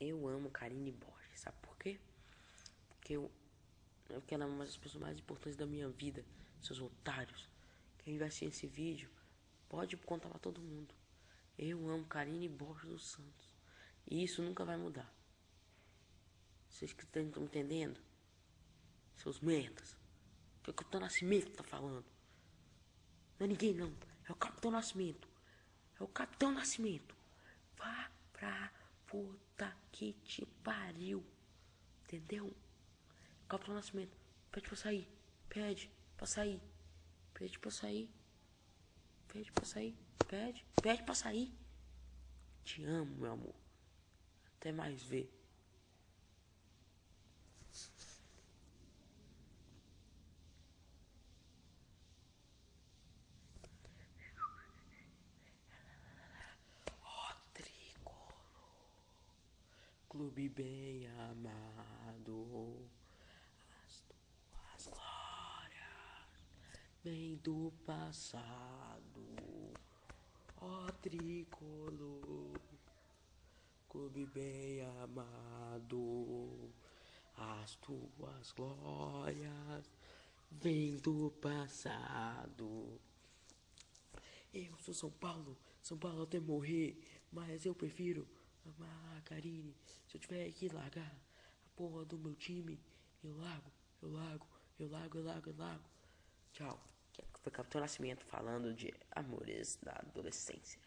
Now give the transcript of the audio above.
Eu amo Karine Borges, sabe por quê? Porque eu, porque ela é uma das pessoas mais importantes da minha vida, seus otários. Quem vai assistir esse vídeo pode contar pra todo mundo. Eu amo Karine Borges dos Santos. E isso nunca vai mudar. Vocês que estão entendendo? Seus merdas. Foi o Capitão Nascimento que tá falando. Não é ninguém não. É o Capitão Nascimento. É o Capitão Nascimento. Vá pra que te pariu. Entendeu? Capitão Nascimento. Pede pra sair. Pede pra sair. Pede pra sair. Pede pra sair. Pede. Pede pra sair. Te amo, meu amor. Até mais ver. Clube bem amado, as tuas glórias vêm do passado, ó tricolor, clube bem amado, as tuas glórias vêm do passado. Eu sou São Paulo, São Paulo até morrer, mas eu prefiro amar Karine. Se eu tiver que largar a porra do meu time, eu largo, eu largo, eu largo, eu largo, eu largo. Tchau. Foi Capitão Nascimento falando de amores da adolescência.